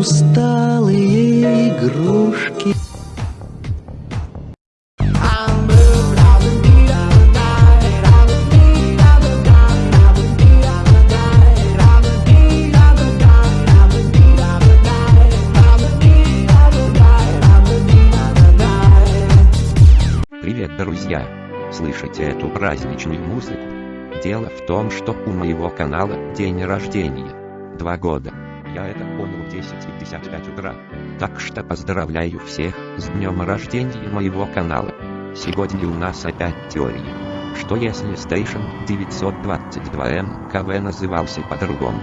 усталые игрушки. Привет, друзья! Слышите эту праздничную музыку? Дело в том, что у моего канала день рождения. Два года. Я это понял в 10.55 утра. Так что поздравляю всех с днем рождения моего канала. Сегодня у нас опять теория. Что если Station 922M КВ назывался по-другому?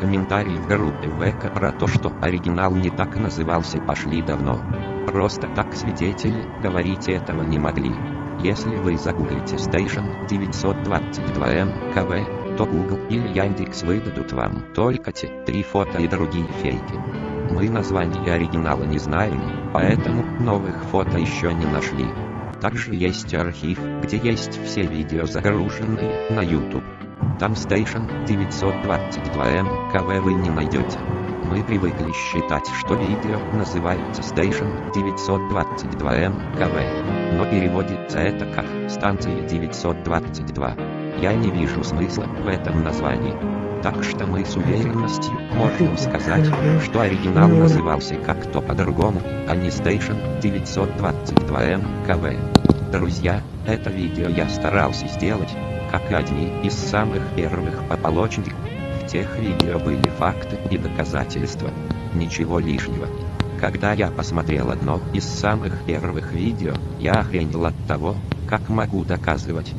Комментарии в группе ВК про то, что оригинал не так назывался пошли давно. Просто так свидетели говорить этого не могли. Если вы загуглите Station 922M КВ, то Google или Яндекс выдадут вам только те три фото и другие фейки. Мы название оригинала не знаем, поэтому новых фото еще не нашли. Также есть архив, где есть все видео загруженные на YouTube. Там Station 922M КВ вы не найдете. Мы привыкли считать, что видео называется Station 922M КВ, но переводится это как станция 922. Я не вижу смысла в этом названии. Так что мы с уверенностью можем сказать, что оригинал назывался как-то по-другому, а не Station 922M КВ. Друзья, это видео я старался сделать, как одни из самых первых пополочников. В тех видео были факты и доказательства. Ничего лишнего. Когда я посмотрел одно из самых первых видео, я охренел от того, как могу доказывать,